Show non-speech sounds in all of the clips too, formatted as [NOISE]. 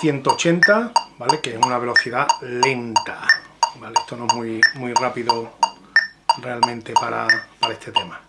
180, ¿vale? Que es una velocidad lenta, ¿vale? Esto no es muy, muy rápido realmente para, este tema.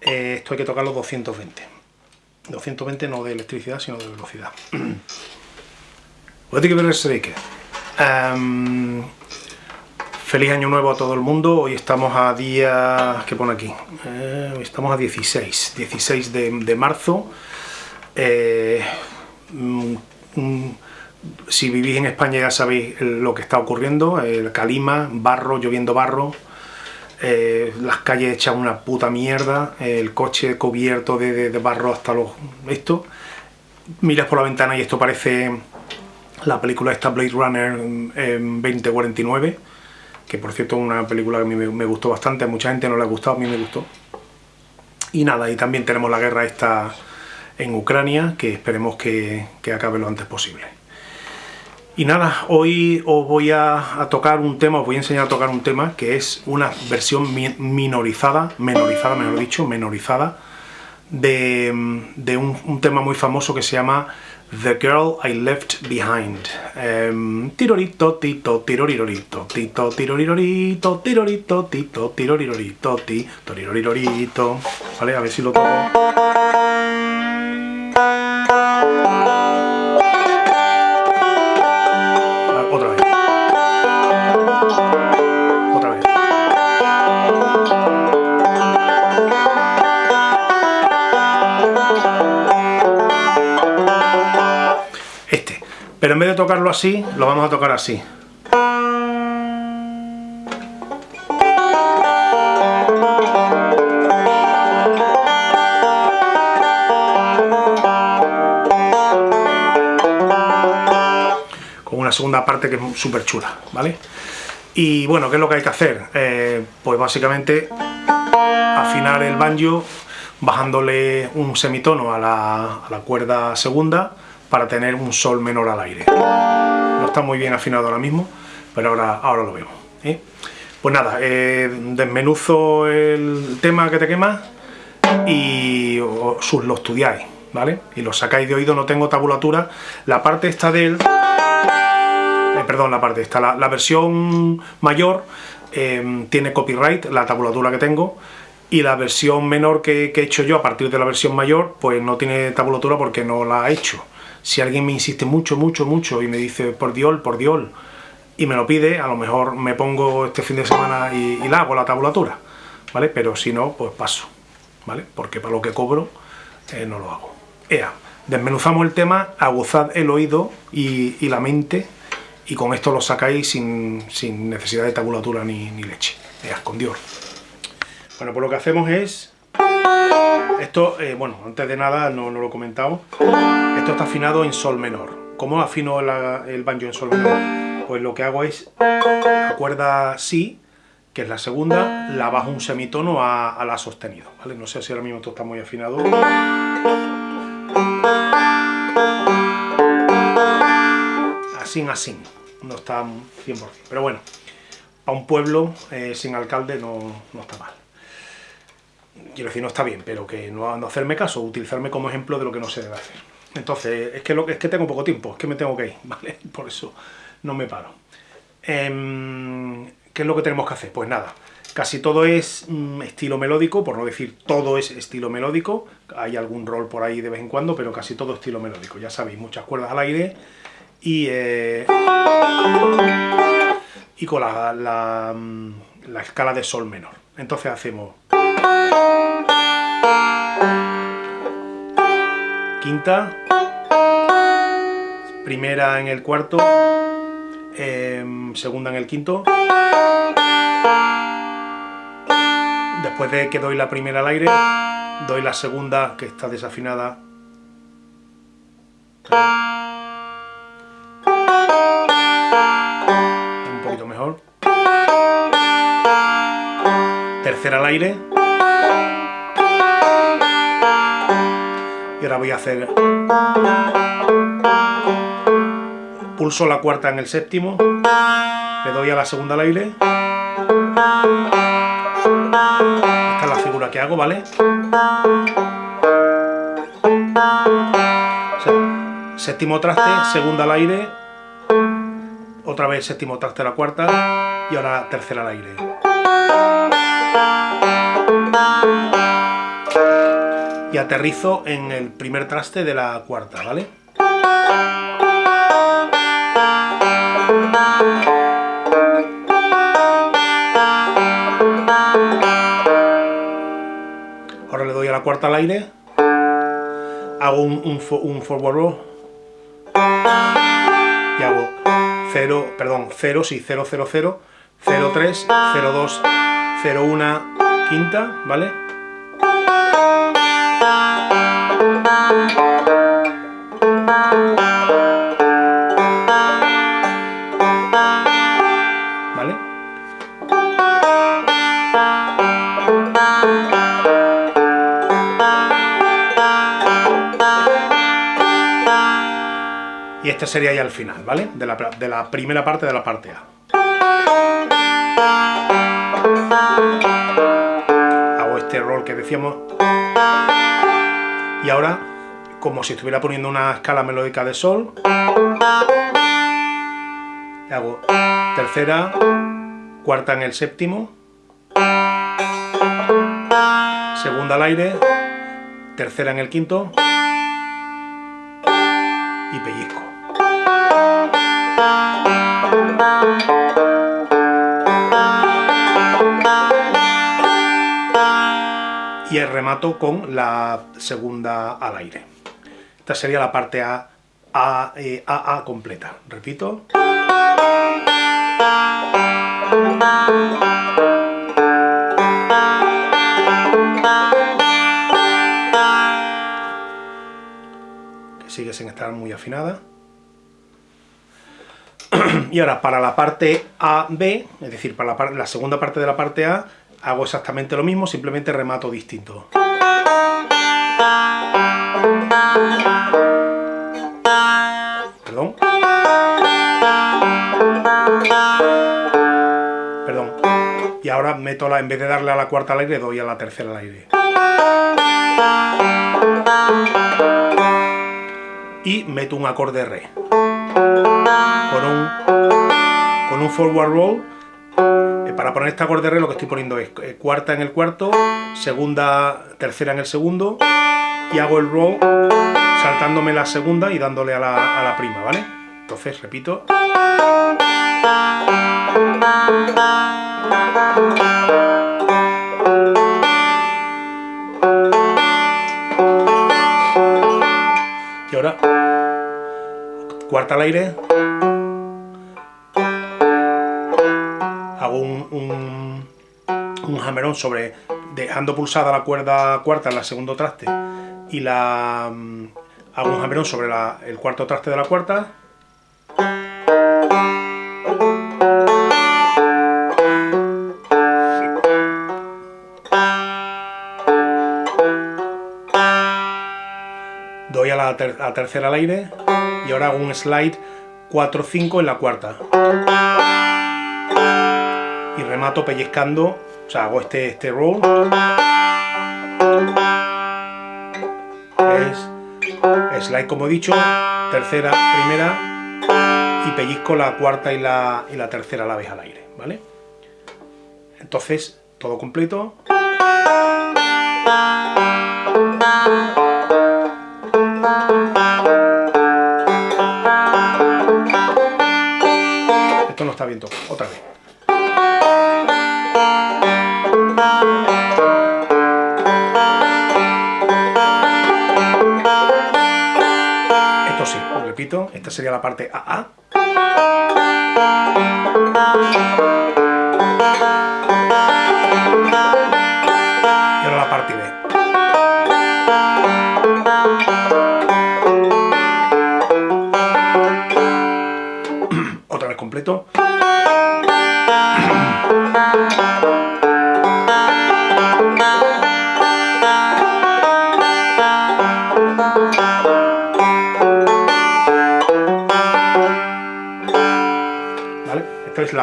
Eh, esto hay que tocarlo 220. 220 no de electricidad, sino de velocidad. What que que Feliz año nuevo a todo el mundo, hoy estamos a día... ¿qué pone aquí? Eh, estamos a 16, 16 de, marzo. Eh, mm, mm, si vivís en España ya sabéis lo que está ocurriendo, el calima, barro, lloviendo barro, eh, las calles echan una puta mierda, el coche cubierto de, barro hasta los... esto, miras por la ventana y esto parece la película esta Blade Runner en 2049, que por cierto es una película que a mí me, gustó bastante, a mucha gente no le ha gustado, a mí me gustó. Y nada, y también tenemos la guerra esta en Ucrania, que esperemos que, acabe lo antes posible. Y nada, hoy os voy a, tocar un tema, os voy a enseñar a tocar un tema que es una versión minorizada, menorizada, mejor dicho, menorizada, de, un tema muy famoso que se llama The Girl I Left Behind. Um, tirorito, tito, tirorirorito, tito, tirorirorito, tirorito, tito, tirorirorito, ti, torirorirorito. Vale, a ver si lo toco. Tocarlo así, lo vamos a tocar así. Con una segunda parte que es súper chula, ¿vale? Y bueno, ¿qué es lo que hay que hacer? Eh, pues básicamente afinar el banjo bajándole un semitono a la, a la cuerda segunda para tener un sol menor al aire. No está muy bien afinado ahora mismo, pero ahora, ahora lo vemos. ¿eh? Pues nada, eh, desmenuzo el tema que te quema y os lo estudiáis, ¿vale? Y lo sacáis de oído, no tengo tabulatura. La parte esta del... Eh, perdón, la parte esta, la, versión mayor tiene copyright, la tabulatura que tengo, y la versión menor que, que, he hecho yo a partir de la versión mayor, pues no tiene tabulatura porque no la he hecho. Si alguien me insiste mucho, mucho, mucho y me dice por Dios, por Dios, y me lo pide, a lo mejor me pongo este fin de semana y, la hago la tabulatura, ¿vale? Pero si no, pues paso, ¿vale? Porque para lo que cobro eh, no lo hago. Ea, desmenuzamos el tema, aguzad el oído y, la mente y con esto lo sacáis sin, necesidad de tabulatura ni, ni leche. Ea, con Dios. Bueno, pues lo que hacemos es esto, eh, bueno, antes de nada, no, lo he comentado, esto está afinado en sol menor. ¿Cómo afino el banjo en sol menor? Pues lo que hago es, la cuerda si, que es la segunda, la bajo un semitono a, la sostenido, ¿vale? No sé si ahora mismo esto está muy afinado. Así, así, no está 100%, pero bueno, para un pueblo eh, sin alcalde no está mal quiero decir, no está bien, pero que no, hacerme caso, utilizarme como ejemplo de lo que no se debe hacer. Entonces, es que, es que tengo poco tiempo, es que me tengo que ir, [LAUGHS] ¿vale? Por eso no me paro. Em, ¿Qué es lo que tenemos que hacer? Pues nada, casi todo es mm, estilo melódico, por no decir todo es estilo melódico, hay algún rol por ahí de vez en cuando, pero casi todo estilo melódico, ya sabéis, muchas cuerdas al aire y, eh, y con la, mm, la escala de sol menor. Entonces hacemos... Quinta, primera en el cuarto, em, segunda en el quinto. Después de que doy la primera al aire, doy la segunda que está desafinada. Un poquito mejor. Tercera al aire. Y ahora voy a hacer pulso la cuarta en el séptimo le doy a la segunda al aire esta es la figura que hago, ¿vale? séptimo traste, segunda al aire, otra vez séptimo traste la cuarta y ahora tercera al aire. Y aterrizo en el primer traste de la cuarta, ¿vale? Ahora le doy a la cuarta al aire, hago un, forward roll y hago 0, perdón, 0, sí, 0, 0, 0, 0, 3, 0, 2, 0, 1, quinta, ¿vale? Este sería ya el final, ¿vale? De la, de la primera parte de la parte A. Hago este roll que decíamos. Y ahora, como si estuviera poniendo una escala melódica de sol, hago tercera, cuarta en el séptimo, segunda al aire, tercera en el quinto y pellizco. Y remato con la segunda al aire. Esta sería la parte A, A, eh, A, A completa. Repito. Que sigue sin estar muy afinada. [CLEARS THROAT] y ahora para la parte A-B, es decir, para la, segunda parte de la parte A, hago exactamente lo mismo, simplemente remato distinto. Perdón. Perdón. Y ahora meto la, en vez de darle a la cuarta al aire, doy a la tercera al aire. Y meto un acorde re con un, con un forward roll. Para poner este acorde re lo que estoy poniendo es eh, cuarta en el cuarto, segunda, tercera en el segundo y hago el roll saltándome la segunda y dándole a la, a la prima, ¿vale? Entonces, repito. Y ahora cuarta al aire, un, un, un sobre, dejando pulsada la cuerda cuarta en la segundo traste y la mm, hago un hammerón sobre el cuarto traste de la cuarta. Doy a la tercera al aire y ahora hago un slide 4-5 en la cuarta y remato pellizcando, o sea, hago este, este roll es slide como he dicho, tercera, primera y pellizco la cuarta y la, y la tercera a la vez al aire, ¿vale? Entonces, todo completo. Esto no está bien tocado. Otra vez. Esta sería la parte AA.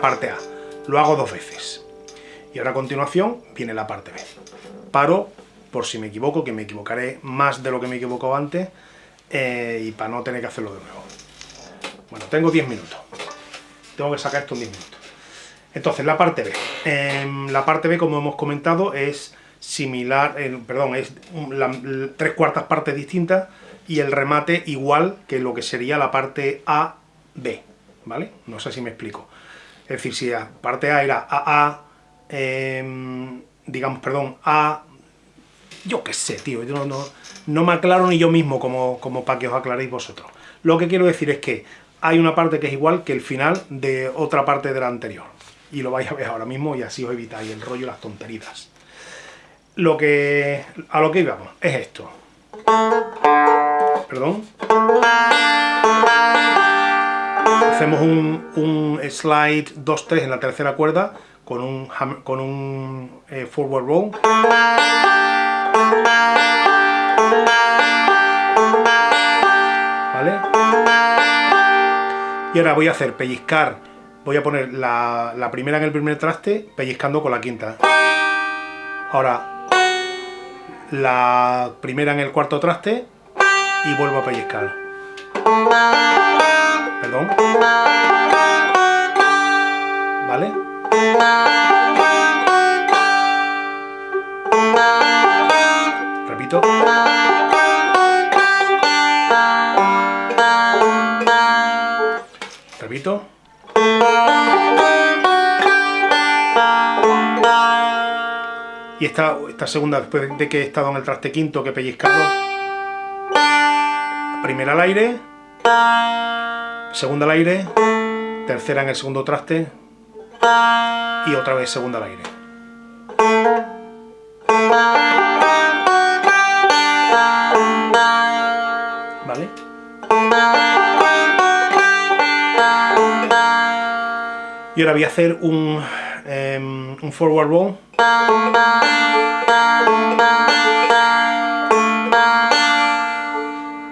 Parte A. Lo hago dos veces. Y ahora a continuación viene la parte B. Paro, por si me equivoco, que me equivocaré más de lo que me equivoco antes, eh, y para no tener que hacerlo de nuevo. Bueno, tengo 10 minutos. Tengo que sacar esto en 10 minutos. Entonces, la parte B. Em, la parte B, como hemos comentado, es similar, perdón, es tres cuartas partes distintas y el remate igual que lo que sería la parte A, B, ¿vale? No sé si me explico. Es decir, si la parte A era AA, em, digamos, perdón, A, yo qué sé, tío, yo no, no, me aclaro ni yo mismo como, como para que os aclaréis vosotros. Lo que quiero decir es que hay una parte que es igual que el final de otra parte de la anterior. Y lo vais a ver ahora mismo y así os evitáis el rollo y las tonterías. Lo que, a lo que íbamos es esto. Perdón. Hacemos un, slide 2-3 en la tercera cuerda con un, eh, forward roll. ¿Vale? Y ahora voy a hacer pellizcar, voy a poner la primera en el primer traste, pellizcando con la quinta. Ahora, la primera en el cuarto traste y vuelvo a pellizcar. Perdón. ¿Vale? Repito. Repito. Y esta, esta segunda, después de que he estado en el traste quinto que he pellizcado, primera al aire, segunda al aire, tercera en el segundo traste y otra vez segunda al aire. ¿Vale? Y ahora voy a hacer un, em, un forward roll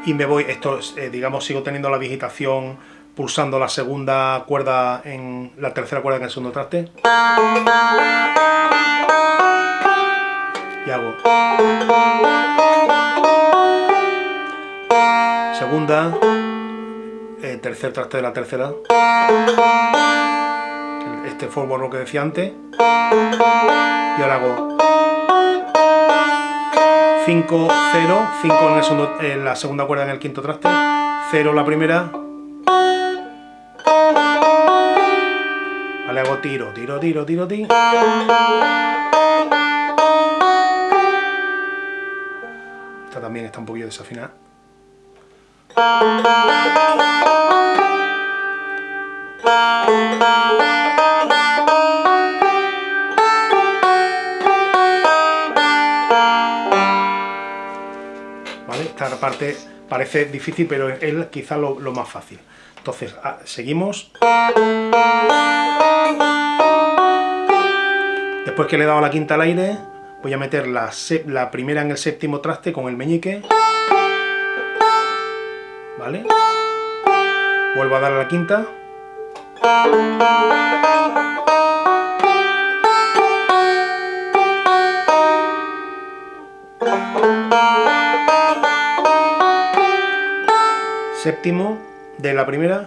y me voy, esto eh, digamos sigo teniendo la digitación pulsando la segunda cuerda en la tercera cuerda en el segundo traste. Y hago. Segunda. Eh, tercer traste de la tercera. Este forward lo que decía antes. Y ahora hago 5, 0, 5 en, la segunda cuerda en el quinto traste, 0 la primera, vale, hago tiro, tiro, tiro, tiro, tiro, esta también está un poquillo desafinada, parte parece difícil, pero es quizá lo, más fácil. Entonces, ah, seguimos. Después que le he dado la quinta al aire, voy a meter la, la primera en el séptimo traste con el meñique. ¿Vale? Vuelvo a dar a la quinta. Séptimo de la primera.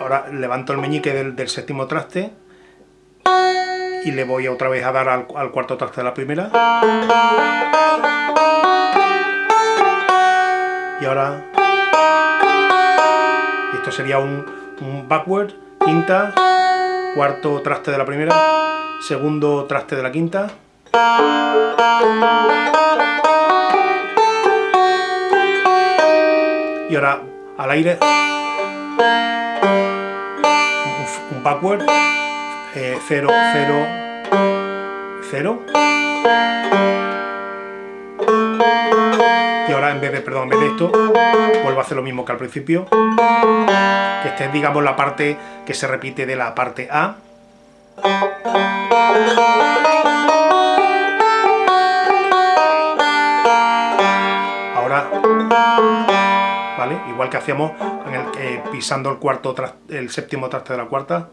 Ahora levanto el meñique del, séptimo traste y le voy otra vez a dar al, cuarto traste de la primera. Y ahora... Esto sería un, un backward, quinta, cuarto traste de la primera, segundo traste de la quinta. Y ahora al aire. Un, backward 0, 0, 0 y ahora en vez de, perdón, en vez de esto vuelvo a hacer lo mismo que al principio. Que esta es digamos la parte que se repite de la parte A Igual que hacíamos pisando el cuarto el séptimo traste de la cuarta.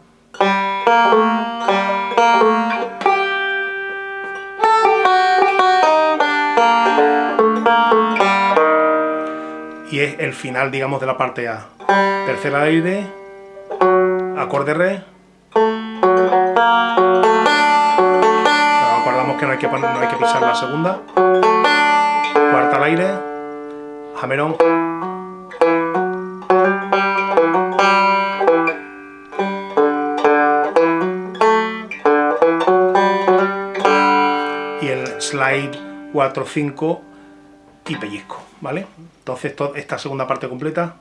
es el final, digamos, de la parte A. Tercera aire, acorde re. acordamos que no hay que, no hay que pisar la segunda. Cuarta al aire, jamerón. Slide 4, 5 y pellizco, ¿vale? Entonces esta segunda parte completa.